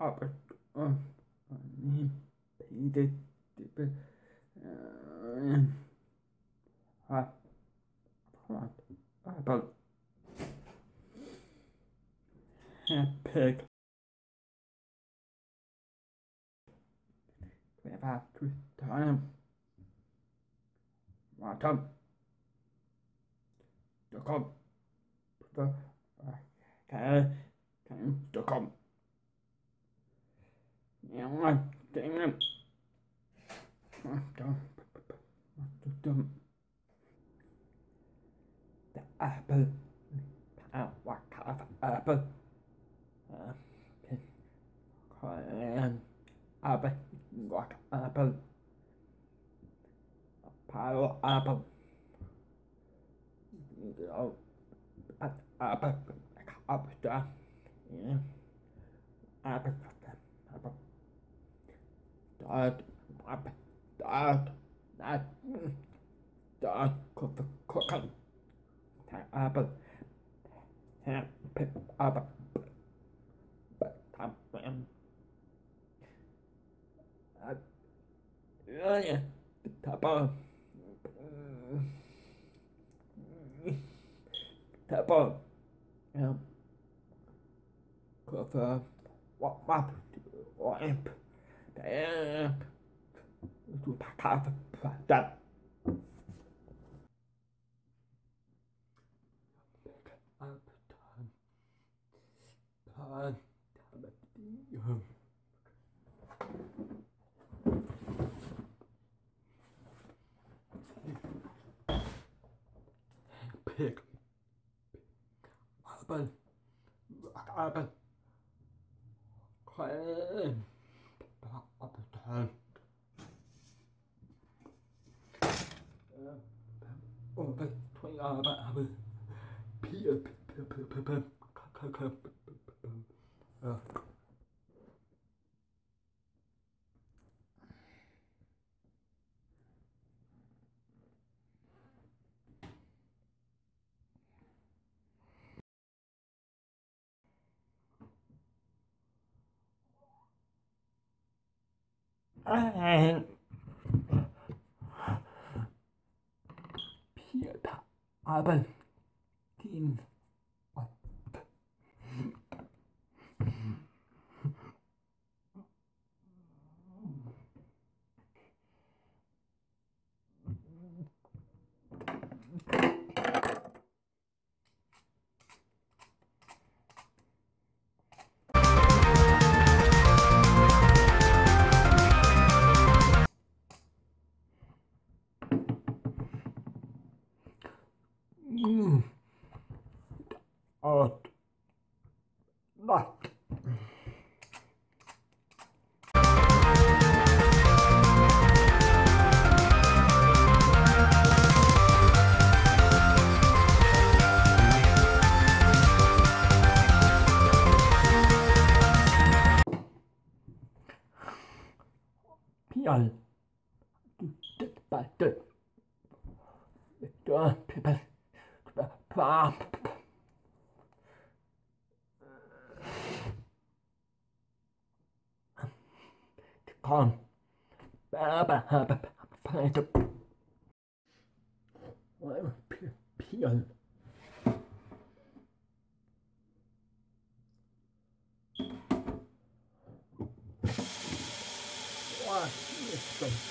um Peter uh, about we have to time Martin the com the cái cái the apple. Uh, what kind of apple? Apple. What apple? Pile apple. Oh, apple. Apple. Apple. Apple. Dad, Dad, Dad, Dad, Dad, cook, cook, apple, apple, tam, tam, tapal, tapal, cook, what, what, what, amp. Du kaffe. Der. Pick. Arbejde. Arbejde. Kræm. hơn Uh, था आबल तीन Not. 밤 빠바바바바에서 피연 와, 진짜.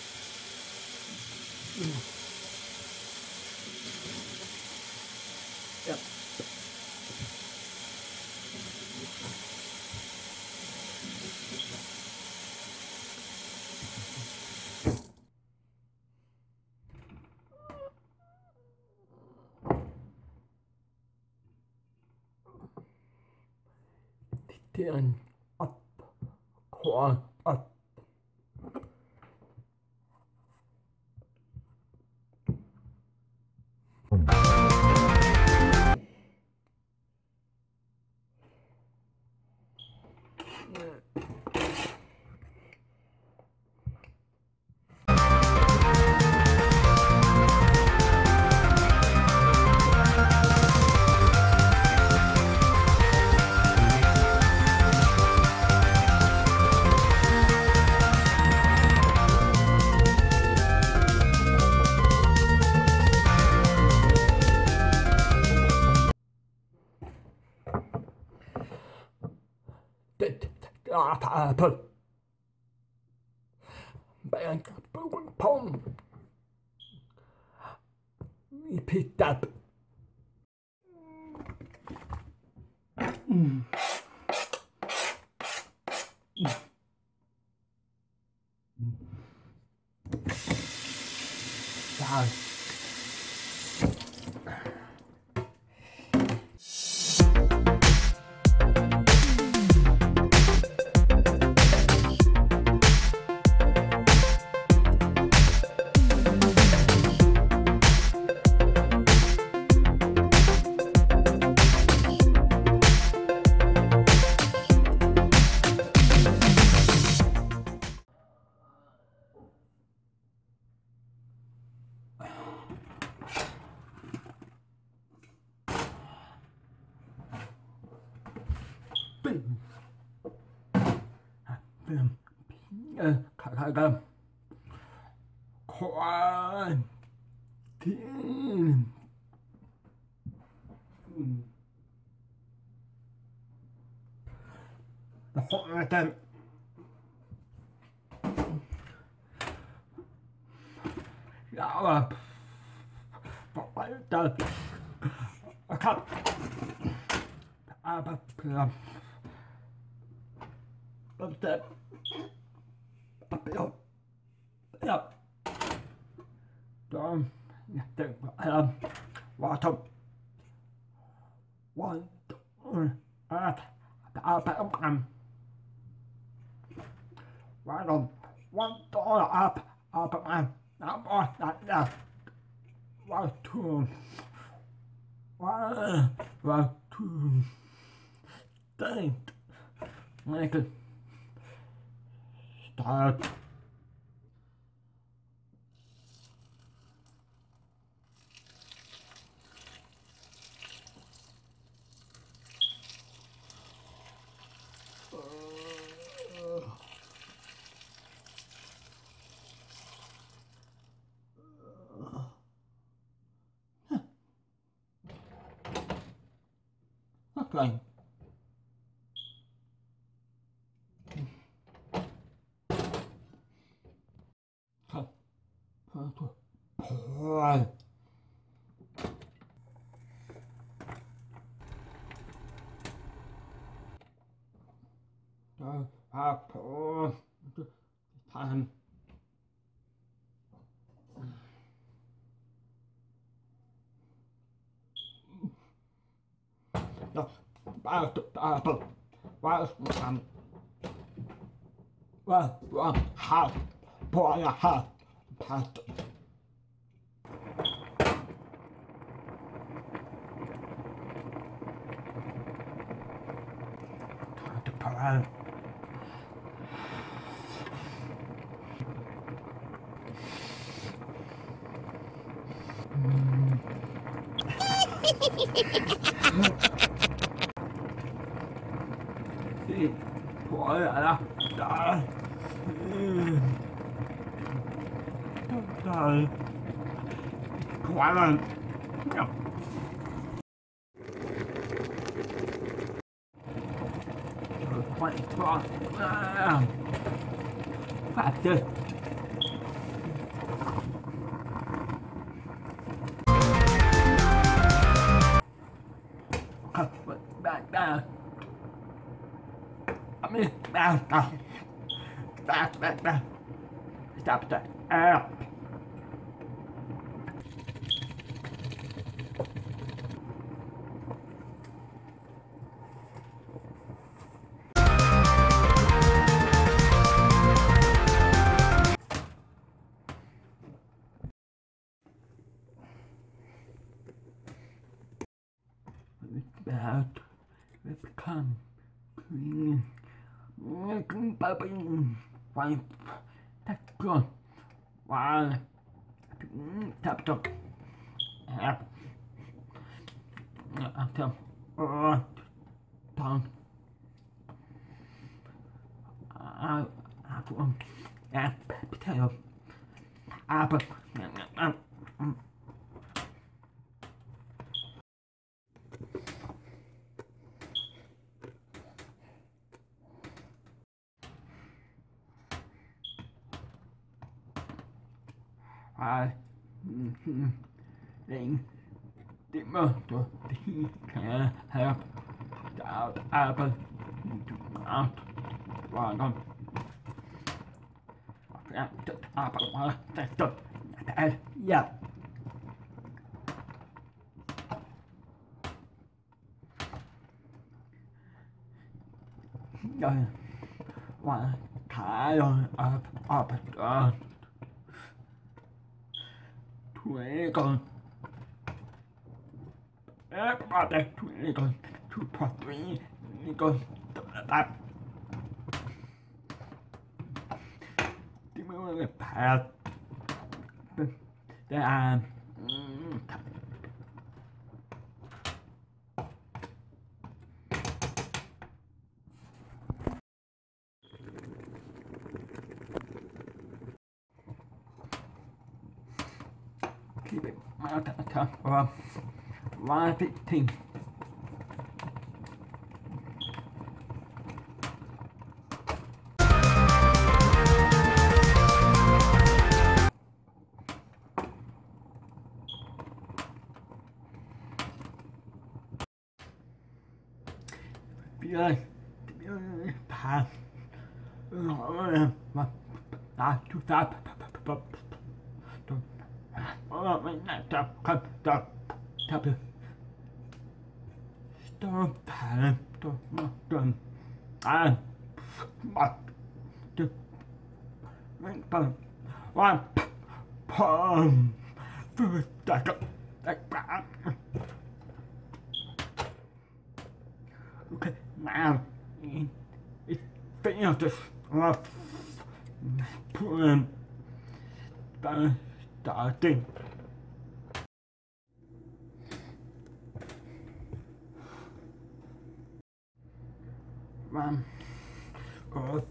Den up, up. Pape. Ich picked up. Mm. Mm. Mm. Wow. เออขายขากันควัยที่แล้วก็อาจาย์าวอะต่อไปจะครับอาบัตร Up that. Up up. Up. Down. Think. Um. Bottom. One. Two. Up. Up. Up. Um. Right on. One dollar up. Up. Um. Up. On. That. That. One. Two. One. One. Two. Dang. It. Start. Ah. Wow. Up on time. Ja, bare bare bare bare bare bare bare bare bare bare thoải mái hơn. Bỏ lại đó. Trời Trời. Quá lên à, phạt chơi bạn bạn bạn bạn bạn bạn bạn bạn out will become clean. Making bubbling wipe that good while tap top app after uh, down I I want app potato apple à, định định mơ tôi thì kẻ help out apple out và con apple hóa tạch tật tạch yeah rồi và thả rồi up up down mẹ con. Bà đây mẹ con. Chú bà tôi mẹ con. Tôi là tạp tiếng mẹ con là bà đây là keep it mounted account from one thing W Stop Stop Ah One Pum Food Duck Okay, now it's finished. Uh, put in starting. Mam. O,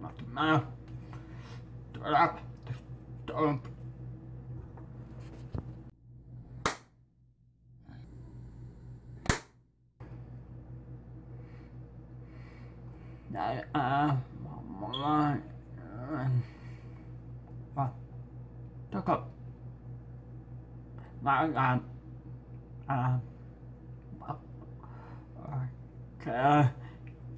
ma to ma. To rap. To. Đây, à, mọi người. Và, tất cả. Mà, à, à, à, à, à,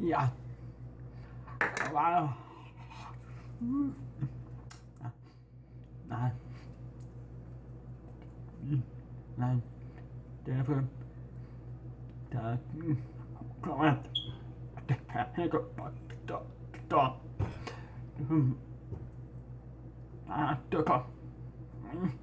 Yeah. Wow. Nine. Nine. Seven. Ten. Come on. Hang up.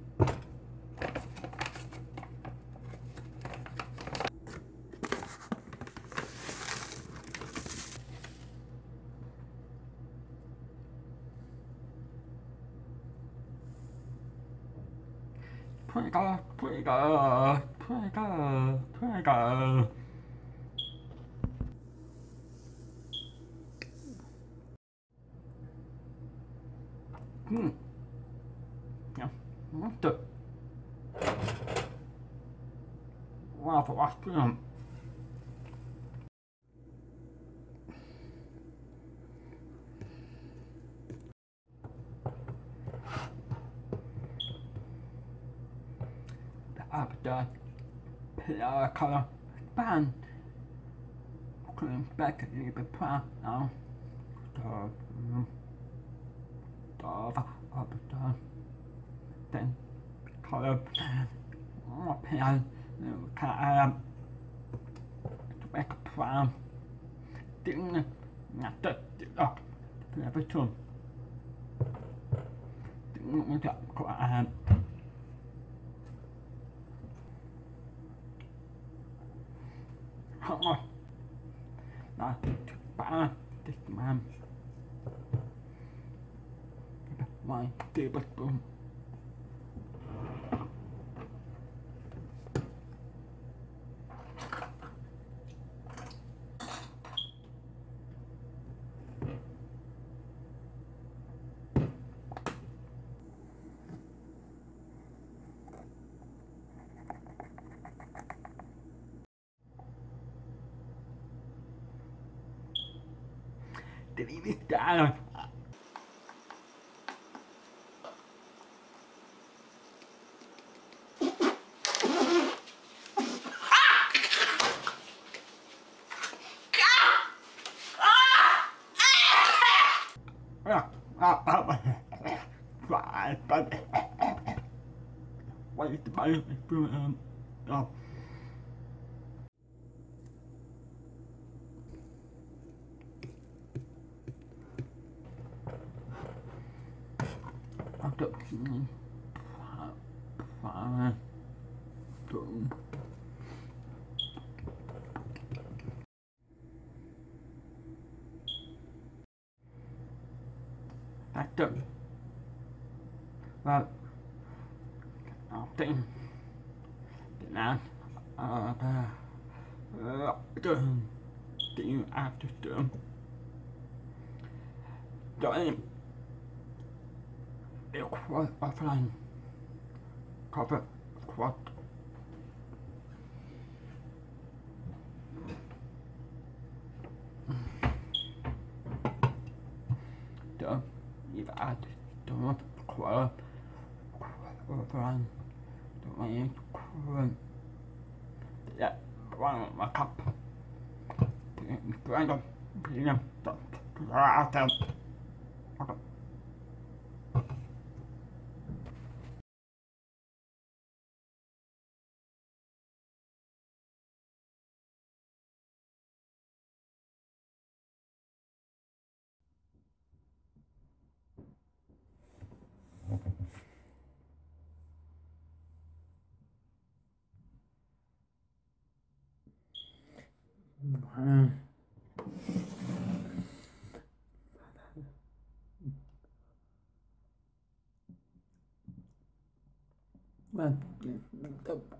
Twinkle, twinkle. Hmm. Ja, mutta. Wow, vasta ihan. After color band. Clean back a little bit plan now. Up then color pen can back plan tiếng nhạc tật đọc là phải But wait, the bone um, oh. After five, two, after và học sinh Việt Nam ở trường tiếng áp cho trường cho em yêu quát offline. Cover quát run. Don't want you to run. Yeah, run with my cup. Grind up, clean up, grind 嗯，那那那，